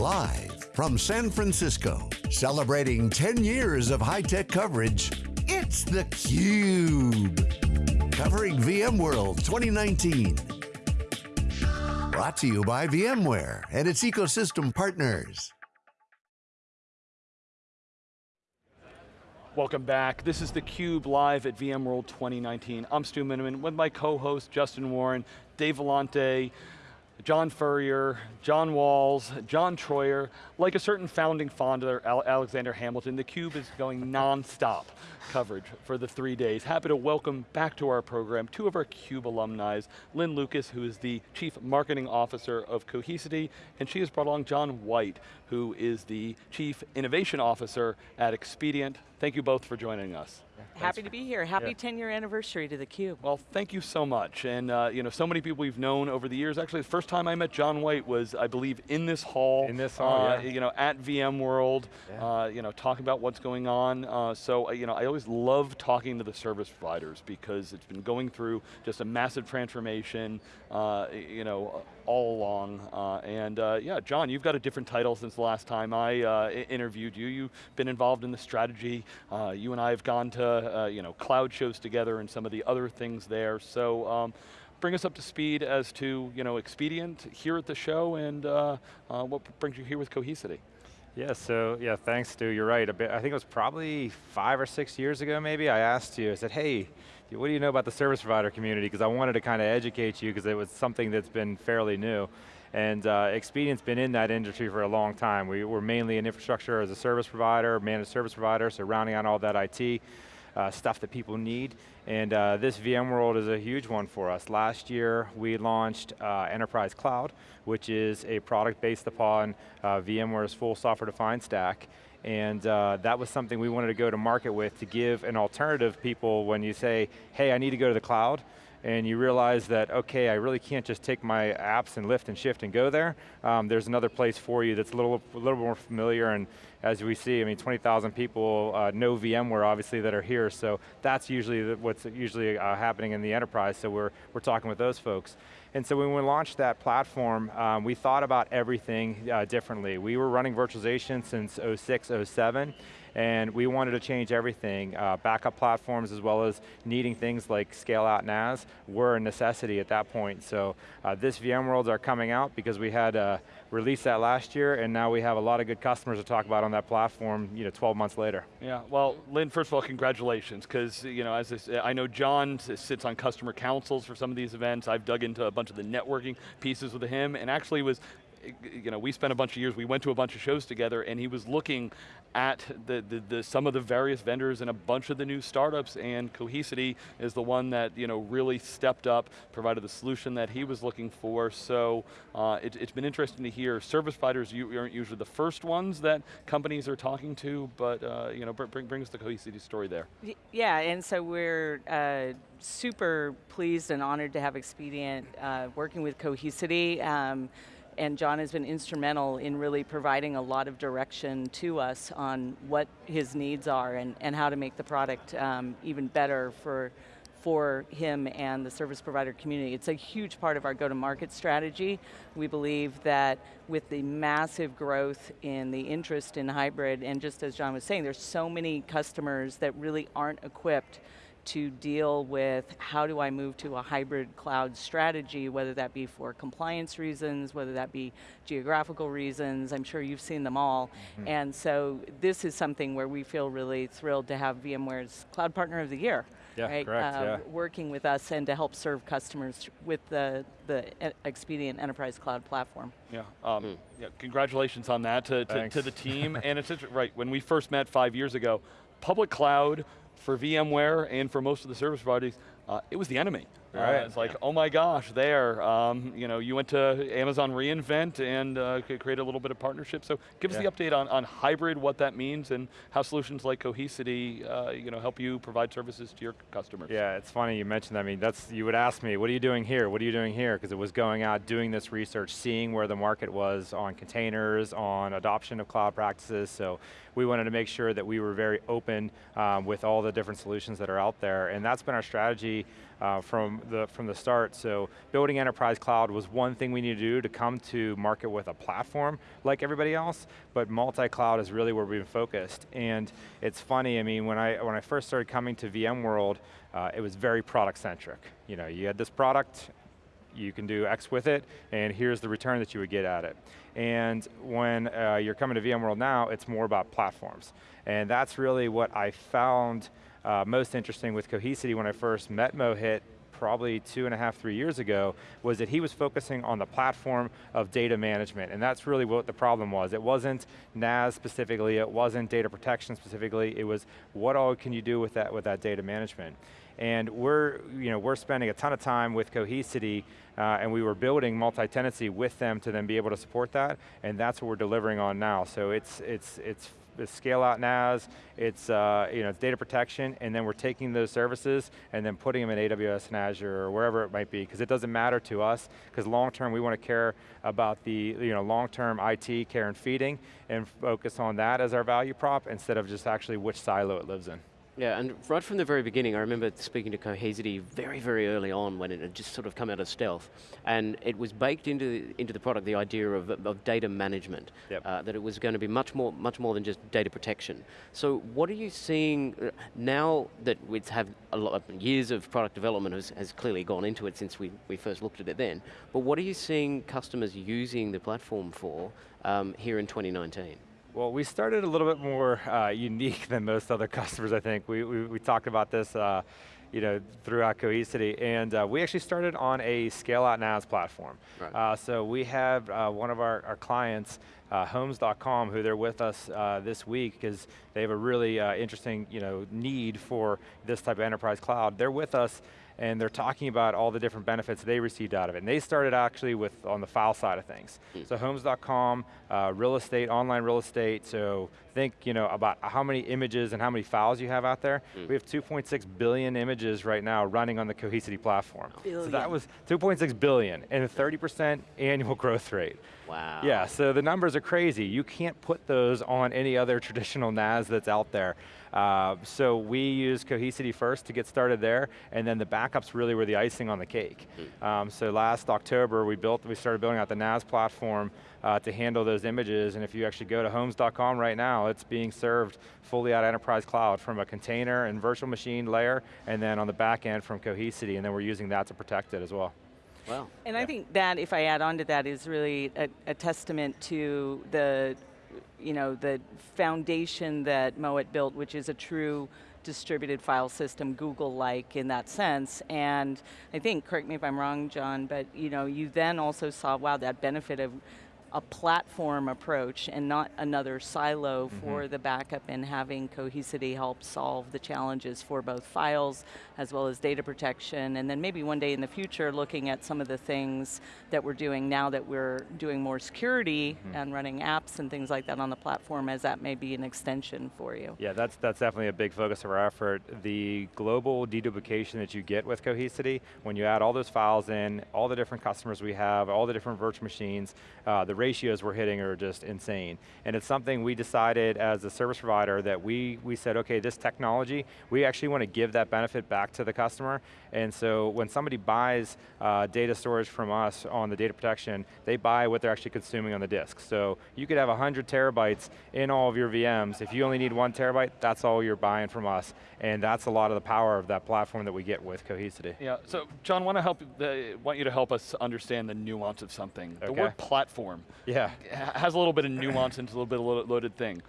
Live from San Francisco, celebrating 10 years of high-tech coverage, it's theCUBE. Covering VMworld 2019. Brought to you by VMware and its ecosystem partners. Welcome back. This is theCUBE live at VMworld 2019. I'm Stu Miniman with my co-host Justin Warren, Dave Vellante, John Furrier, John Walls, John Troyer, like a certain founding founder, Alexander Hamilton, theCUBE is going non-stop coverage for the three days. Happy to welcome back to our program two of our CUBE alumni, Lynn Lucas, who is the Chief Marketing Officer of Cohesity, and she has brought along John White, who is the Chief Innovation Officer at Expedient. Thank you both for joining us. Happy to be here. Happy yeah. 10 year anniversary to theCUBE. Well, thank you so much. And uh, you know, so many people we've known over the years. Actually, the first time I met John White was, I believe, in this hall. In this hall, uh, yeah. You know, at VMworld, yeah. uh, you know, talking about what's going on. Uh, so, uh, you know, I always love talking to the service providers because it's been going through just a massive transformation, uh, you know, all along. and yeah, John, you've got a different title since the last time I interviewed you. You've been involved in the strategy. you and I have gone to, you know, cloud shows together and some of the other things there. So um, bring us up to speed as to you know, Expedient here at the show and uh, uh, what brings you here with Cohesity. Yeah, so yeah, thanks Stu, you're right. Bit, I think it was probably five or six years ago maybe, I asked you, I said, hey, what do you know about the service provider community? Because I wanted to kind of educate you because it was something that's been fairly new. And uh, Expedient's been in that industry for a long time. We were mainly an infrastructure as a service provider, managed service provider, so rounding out all that IT uh, stuff that people need. And uh, this VMworld is a huge one for us. Last year, we launched uh, Enterprise Cloud, which is a product based upon uh, VMware's full software-defined stack. And uh, that was something we wanted to go to market with to give an alternative people when you say, hey, I need to go to the cloud, and you realize that, okay, I really can't just take my apps and lift and shift and go there. Um, there's another place for you that's a little, a little more familiar and as we see, I mean, 20,000 people uh, know VMware obviously that are here, so that's usually what's usually uh, happening in the enterprise, so we're, we're talking with those folks. And so when we launched that platform, um, we thought about everything uh, differently. We were running virtualization since 06, 07, and we wanted to change everything. Uh, backup platforms as well as needing things like scale out NAS were a necessity at that point. So uh, this VMworlds are coming out because we had uh, released that last year and now we have a lot of good customers to talk about on that platform you know, 12 months later. Yeah, well Lynn, first of all, congratulations, because you know, as I know John sits on customer councils for some of these events, I've dug into a bunch of the networking pieces with him, and actually was you know, we spent a bunch of years, we went to a bunch of shows together and he was looking at the, the, the, some of the various vendors and a bunch of the new startups and Cohesity is the one that you know, really stepped up, provided the solution that he was looking for. So uh, it, has been interesting to hear service providers you aren't usually the first ones that companies are talking to, but uh, you know, bring, us the Cohesity story there. Yeah, and so we're uh, super pleased and honored to have Expedient uh, working with Cohesity. Um, and John has been instrumental in really providing a lot of direction to us on what his needs are and, and how to make the product um, even better for, for him and the service provider community. It's a huge part of our go-to-market strategy. We believe that with the massive growth in the interest in hybrid, and just as John was saying, there's so many customers that really aren't equipped to deal with how do I move to a hybrid cloud strategy, whether that be for compliance reasons, whether that be geographical reasons, I'm sure you've seen them all. Mm -hmm. And so this is something where we feel really thrilled to have VMware's Cloud Partner of the Year. Yeah, right? correct, uh, yeah. Working with us and to help serve customers with the, the Expedient Enterprise Cloud platform. Yeah, um, mm. yeah congratulations on that to, to, to the team. and it's right, when we first met five years ago, public cloud for VMware and for most of the service providers, uh, it was the enemy. Right. Uh, it's like, yeah. oh my gosh, there. Um, you know, you went to Amazon reInvent and uh, created a little bit of partnership. So give yeah. us the update on, on hybrid, what that means, and how solutions like Cohesity, uh, you know, help you provide services to your customers. Yeah, it's funny you mentioned that. I mean, that's, you would ask me, what are you doing here? What are you doing here? Because it was going out, doing this research, seeing where the market was on containers, on adoption of cloud practices. So we wanted to make sure that we were very open um, with all the different solutions that are out there. And that's been our strategy uh, from, the, from the start. So building enterprise cloud was one thing we need to do to come to market with a platform like everybody else, but multi-cloud is really where we've been focused. And it's funny, I mean, when I, when I first started coming to VMworld, uh, it was very product centric. You know, you had this product, you can do X with it, and here's the return that you would get at it. And when uh, you're coming to VMworld now, it's more about platforms. And that's really what I found uh, most interesting with Cohesity when I first met Mohit probably two and a half, three years ago, was that he was focusing on the platform of data management, and that's really what the problem was. It wasn't NAS specifically, it wasn't data protection specifically, it was what all can you do with that, with that data management. And we're, you know, we're spending a ton of time with Cohesity uh, and we were building multi-tenancy with them to then be able to support that, and that's what we're delivering on now. So it's, it's, it's it's scale out NAS, it's, uh, you know, data protection, and then we're taking those services and then putting them in AWS and Azure or wherever it might be, because it doesn't matter to us, because long term we want to care about the you know, long term IT care and feeding and focus on that as our value prop instead of just actually which silo it lives in. Yeah, and right from the very beginning, I remember speaking to Cohesity very, very early on when it had just sort of come out of stealth, and it was baked into the, into the product the idea of, of data management, yep. uh, that it was going to be much more, much more than just data protection. So what are you seeing uh, now that we have a lot of years of product development has, has clearly gone into it since we, we first looked at it then, but what are you seeing customers using the platform for um, here in 2019? Well, we started a little bit more uh, unique than most other customers, I think. We, we, we talked about this uh, you know, throughout Cohesity, and uh, we actually started on a scale-out NAS platform. Right. Uh, so we have uh, one of our, our clients, uh, Homes.com, who they're with us this week because they have a really interesting you know, need for this type of enterprise cloud. They're with us and they're talking about all the different benefits they received out of it. And they started actually with on the file side of things. Mm. So homes.com, uh, real estate, online real estate, so think you know, about how many images and how many files you have out there. Mm. We have 2.6 billion images right now running on the Cohesity platform. Billion. So that was 2.6 billion and a 30% annual growth rate. Wow. Yeah, so the numbers are crazy. You can't put those on any other traditional NAS that's out there. Uh, so we use Cohesity first to get started there, and then the backups really were the icing on the cake. Mm. Um, so last October, we built, we started building out the NAS platform uh, to handle those images, and if you actually go to homes.com right now, it's being served fully out of enterprise cloud from a container and virtual machine layer, and then on the back end from Cohesity, and then we're using that to protect it as well. Wow. And yeah. I think that, if I add on to that, is really a, a testament to the you know, the foundation that Mohit built, which is a true distributed file system, Google-like in that sense. And I think, correct me if I'm wrong, John, but you know, you then also saw, wow, that benefit of a platform approach and not another silo mm -hmm. for the backup and having Cohesity help solve the challenges for both files as well as data protection and then maybe one day in the future looking at some of the things that we're doing now that we're doing more security mm -hmm. and running apps and things like that on the platform as that may be an extension for you. Yeah, that's, that's definitely a big focus of our effort. The global deduplication that you get with Cohesity, when you add all those files in, all the different customers we have, all the different virtual machines, uh, the ratios we're hitting are just insane. And it's something we decided as a service provider that we, we said, okay, this technology, we actually want to give that benefit back to the customer. And so when somebody buys uh, data storage from us on the data protection, they buy what they're actually consuming on the disk. So you could have 100 terabytes in all of your VMs. If you only need one terabyte, that's all you're buying from us. And that's a lot of the power of that platform that we get with Cohesity. Yeah, so John, want to help, uh, want you to help us understand the nuance of something. Okay. The word platform yeah. has a little bit of nuance and a little bit of loaded thing.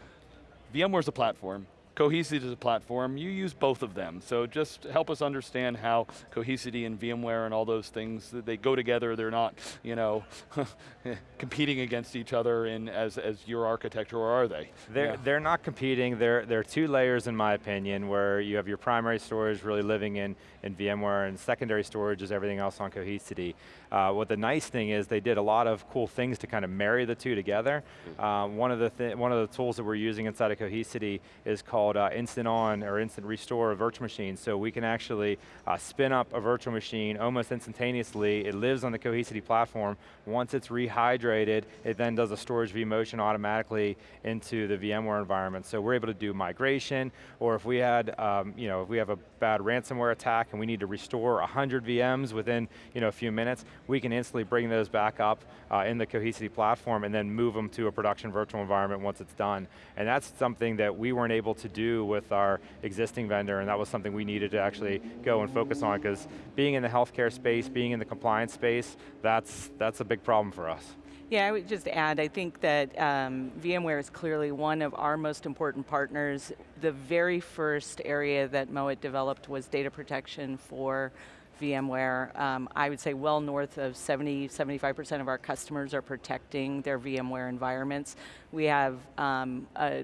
VMware's a platform. Cohesity is a platform, you use both of them. So just help us understand how Cohesity and VMware and all those things, they go together, they're not, you know, competing against each other in as, as your architecture, or are they? They're, yeah. they're not competing, they're, they're two layers in my opinion, where you have your primary storage really living in, in VMware, and secondary storage is everything else on Cohesity. Uh, what the nice thing is, they did a lot of cool things to kind of marry the two together. Mm. Um, one, of the one of the tools that we're using inside of Cohesity is called called uh, Instant On or Instant Restore of virtual machine. So we can actually uh, spin up a virtual machine almost instantaneously. It lives on the Cohesity platform. Once it's rehydrated, it then does a storage vMotion automatically into the VMware environment. So we're able to do migration, or if we had, um, you know, if we have a bad ransomware attack and we need to restore 100 VMs within, you know, a few minutes, we can instantly bring those back up uh, in the Cohesity platform and then move them to a production virtual environment once it's done. And that's something that we weren't able to do with our existing vendor, and that was something we needed to actually go and focus on, because being in the healthcare space, being in the compliance space, that's, that's a big problem for us. Yeah, I would just add, I think that um, VMware is clearly one of our most important partners. The very first area that Mohit developed was data protection for VMware. Um, I would say well north of 70, 75% of our customers are protecting their VMware environments. We have um, a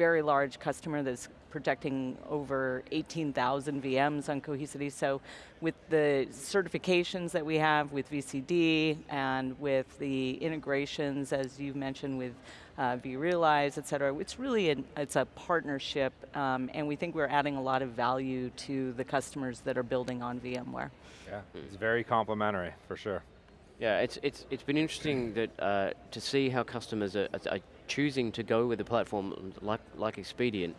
very large customer that's protecting over 18,000 VMs on Cohesity. So with the certifications that we have with VCD and with the integrations, as you mentioned, with uh, vRealize, et cetera, it's really an, it's a partnership, um, and we think we're adding a lot of value to the customers that are building on VMware. Yeah, it's very complementary, for sure. Yeah, it's, it's, it's been interesting that, uh, to see how customers are, are, choosing to go with a platform like, like Expedient,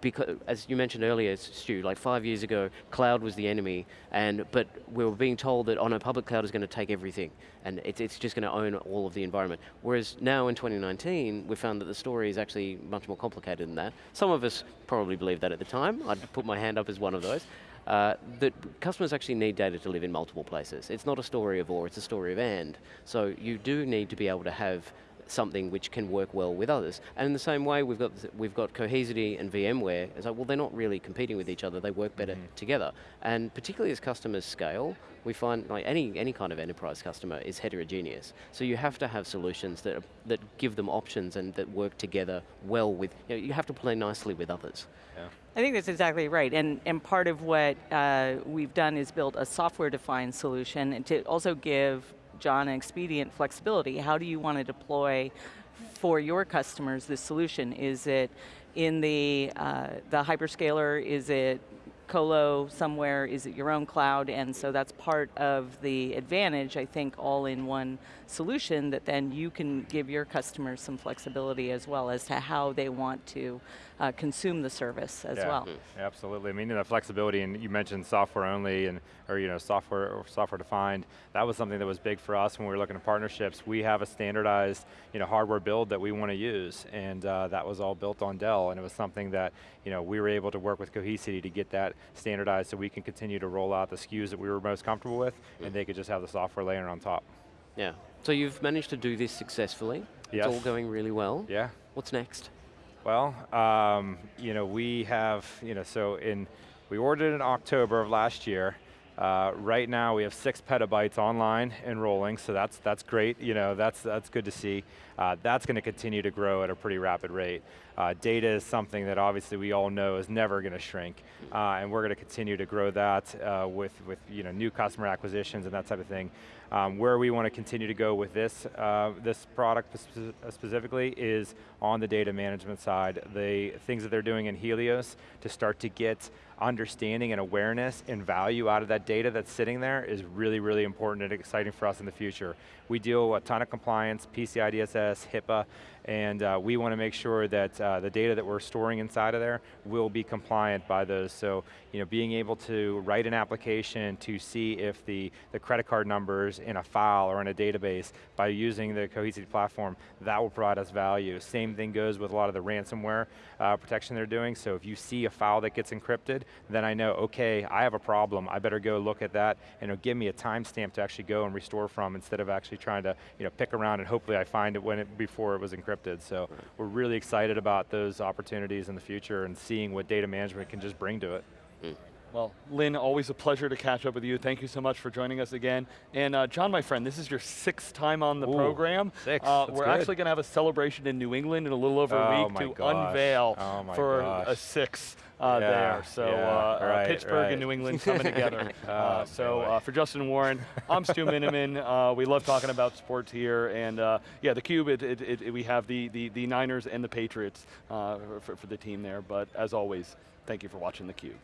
because, as you mentioned earlier, Stu, like five years ago, cloud was the enemy, and but we were being told that on oh, a public cloud is going to take everything, and it's, it's just going to own all of the environment. Whereas now in 2019, we found that the story is actually much more complicated than that. Some of us probably believed that at the time. I'd put my hand up as one of those. Uh, that customers actually need data to live in multiple places. It's not a story of or, it's a story of and. So you do need to be able to have something which can work well with others. And in the same way, we've got, we've got Cohesity and VMware. It's like, well, they're not really competing with each other, they work better mm -hmm. together. And particularly as customers scale, we find like any, any kind of enterprise customer is heterogeneous. So you have to have solutions that, are, that give them options and that work together well with, you, know, you have to play nicely with others. Yeah. I think that's exactly right, and, and part of what uh, we've done is build a software-defined solution and to also give John, and expedient flexibility. How do you want to deploy for your customers this solution? Is it in the, uh, the hyperscaler? Is it colo somewhere? Is it your own cloud? And so that's part of the advantage, I think, all in one solution that then you can give your customers some flexibility as well as to how they want to uh, consume the service as yeah, well. Mm-hmm. Absolutely, I mean the flexibility, and you mentioned software only, and or you know software or software defined. That was something that was big for us when we were looking at partnerships. We have a standardized you know hardware build that we want to use, and uh, that was all built on Dell, and it was something that you know we were able to work with Cohesity to get that standardized, so we can continue to roll out the SKUs that we were most comfortable with, and they could just have the software layer on top. Yeah. So you've managed to do this successfully. Yes. It's all going really well. Yeah. What's next? Well, um, you know, we have, you know, so in, we ordered in October of last year. Uh, right now we have six petabytes online enrolling, so that's that's great. You know, that's that's good to see. Uh, that's going to continue to grow at a pretty rapid rate. Uh, data is something that obviously we all know is never going to shrink, uh, and we're going to continue to grow that uh, with with you know new customer acquisitions and that type of thing. Um, where we want to continue to go with this, uh, this product specifically is on the data management side. The things that they're doing in Helios to start to get understanding and awareness and value out of that data that's sitting there is really, really important and exciting for us in the future. We deal with a ton of compliance, PCI DSS, HIPAA, and uh, we want to make sure that uh, the data that we're storing inside of there will be compliant by those. So, you know, being able to write an application to see if the, the credit card numbers in a file or in a database by using the Cohesity platform, that will provide us value. Same thing goes with a lot of the ransomware uh, protection they're doing. So if you see a file that gets encrypted, then I know, okay, I have a problem. I better go look at that and it'll give me a timestamp to actually go and restore from instead of actually trying to you know, pick around and hopefully I find it when it before it was encrypted. So right. we're really excited about those opportunities in the future and seeing what data management can just bring to it. Mm. Well, Lynn, always a pleasure to catch up with you. Thank you so much for joining us again. And uh, John, my friend, this is your sixth time on the Ooh, program. six, Uh, we're good. actually going to have a celebration in New England in a little over Oh a week to gosh. unveil Oh for gosh. a six uh, Yeah, there. So yeah, uh, uh, right, Pittsburgh right. and New England coming together. Oh, uh, so uh, for Justin Warren, I'm Stu Miniman. Uh, we love talking about sports here. And uh, yeah, the Cube, it, it, it, we have the, the, the Niners and the Patriots uh, for, for the team there. But as always, thank you for watching the Cube.